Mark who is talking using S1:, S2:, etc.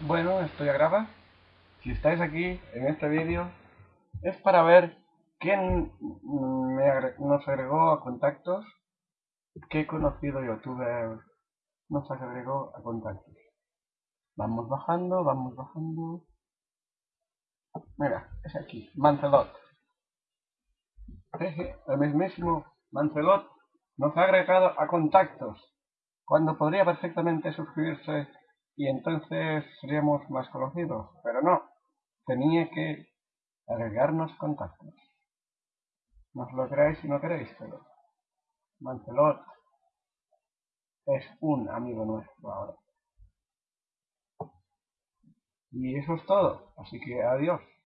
S1: Bueno, esto ya graba. Si estáis aquí en este vídeo es para ver quién me nos agregó a contactos, qué conocido youtuber nos agregó a contactos. Vamos bajando, vamos bajando. Mira, es aquí, Mancelot. El mismísimo Mancelot nos ha agregado a contactos, cuando podría perfectamente suscribirse y entonces seríamos más conocidos, pero no, tenía que agregarnos contactos. Nos lo creáis si no queréis, pero Mancelot es un amigo nuestro ahora. Y eso es todo, así que adiós.